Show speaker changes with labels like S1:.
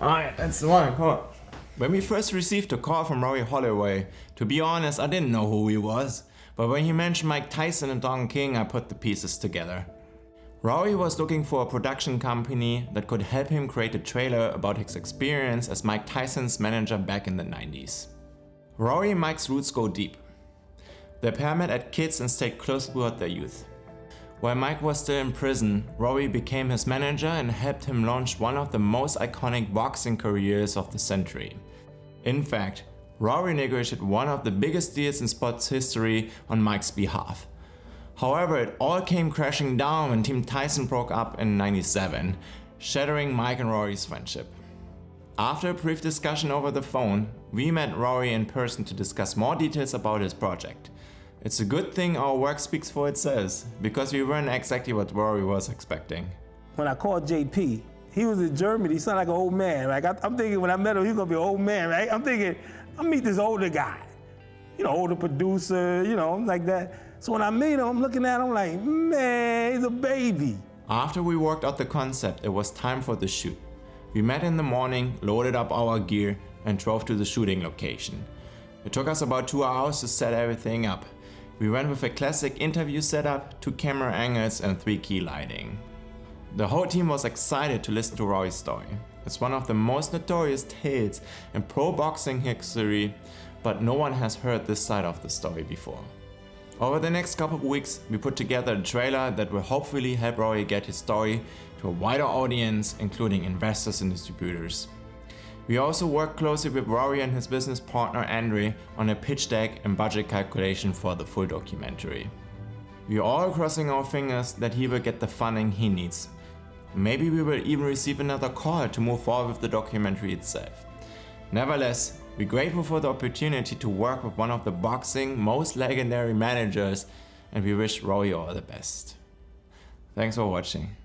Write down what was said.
S1: Alright, that's the one, come on.
S2: When we first received a call from Rory Holloway, to be honest, I didn't know who he was. But when he mentioned Mike Tyson and Don King, I put the pieces together. Rory was looking for a production company that could help him create a trailer about his experience as Mike Tyson's manager back in the 90s. Rory and Mike's roots go deep. The pair met at kids and stayed close throughout their youth. While Mike was still in prison, Rory became his manager and helped him launch one of the most iconic boxing careers of the century. In fact, Rory negotiated one of the biggest deals in sports history on Mike's behalf. However, it all came crashing down when Team Tyson broke up in 97, shattering Mike and Rory's friendship. After a brief discussion over the phone, we met Rory in person to discuss more details about his project. It's a good thing our work speaks for itself, because we weren't exactly what Rory was expecting.
S3: When I called JP, he was in Germany, he sounded like an old man. Like I, am thinking when I met him, he's gonna be an old man, right? I'm thinking, I'll meet this older guy. You know, older producer, you know, like that. So when I meet him, I'm looking at him like, man, he's a baby.
S2: After we worked out the concept, it was time for the shoot. We met in the morning, loaded up our gear, and drove to the shooting location. It took us about two hours to set everything up. We went with a classic interview setup, two camera angles and three key lighting. The whole team was excited to listen to Rory's story. It's one of the most notorious tales in pro boxing history, but no one has heard this side of the story before. Over the next couple of weeks, we put together a trailer that will hopefully help Rory get his story to a wider audience, including investors and distributors. We also work closely with Rory and his business partner Andre on a pitch deck and budget calculation for the full documentary. We are all crossing our fingers that he will get the funding he needs. Maybe we will even receive another call to move forward with the documentary itself. Nevertheless, we're grateful for the opportunity to work with one of the boxing most legendary managers and we wish Rory all the best. Thanks for watching.